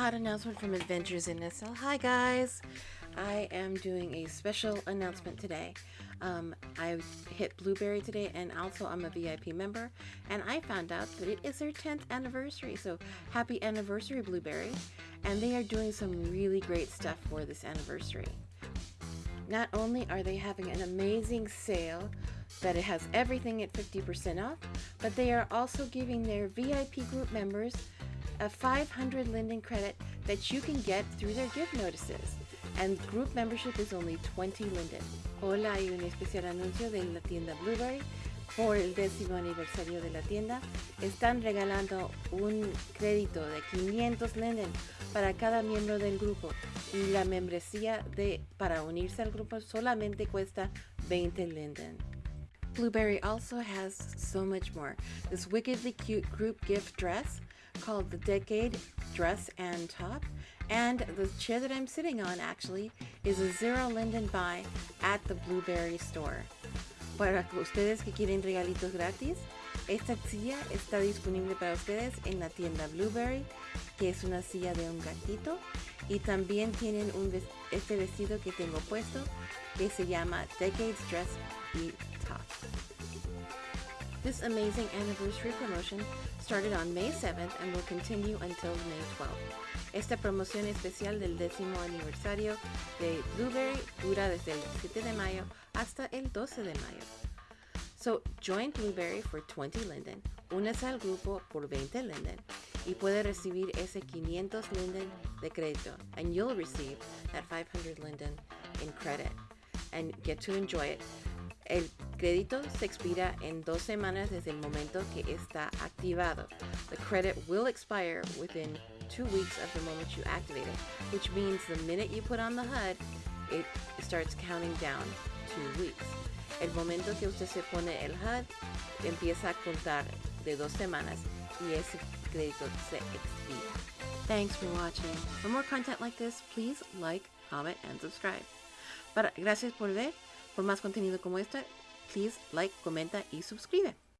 Hot announcement from Adventures in SL. Hi guys! I am doing a special announcement today. Um, I hit Blueberry today and also I'm a VIP member and I found out that it is their 10th anniversary. So happy anniversary Blueberry. And they are doing some really great stuff for this anniversary. Not only are they having an amazing sale that it has everything at 50% off, but they are also giving their VIP group members a 500 Linden credit that you can get through their gift notices. And group membership is only 20 Linden. Hola, hay un especial anuncio de la tienda Blueberry. Por el décimo aniversario de la tienda, están regalando un crédito de 500 Linden para cada miembro del grupo y la membresía de para unirse al grupo solamente cuesta 20 Linden. Blueberry also has so much more. This wickedly cute group gift dress called the Decade Dress and Top. And the chair that I'm sitting on actually is a Zero Linden buy at the Blueberry store. Para ustedes que quieren regalitos gratis, esta silla está disponible para ustedes en la tienda Blueberry, que es una silla de un gatito. Y también tienen un este vestido que tengo puesto, que se llama Decades Dress y Top. This amazing anniversary promotion started on May 7th and will continue until May 12th. Esta promoción especial del décimo aniversario de Blueberry dura desde el 7 de mayo hasta el 12 de mayo. So, join Blueberry for 20 Linden, únese al grupo por 20 Linden y puede recibir ese 500 Linden de crédito and you'll receive that 500 Linden in credit and get to enjoy it El crédito se expira en dos semanas desde el momento que está activado. The credit will expire within two weeks of the moment you activate it, which means the minute you put on the HUD, it starts counting down two weeks. El momento que usted se pone el HUD, empieza a contar de dos semanas y ese crédito se expira. Thanks for watching. For more content like this, please like, comment, and subscribe. Para, gracias por ver. Por más contenido como este, please like, comenta y suscribe.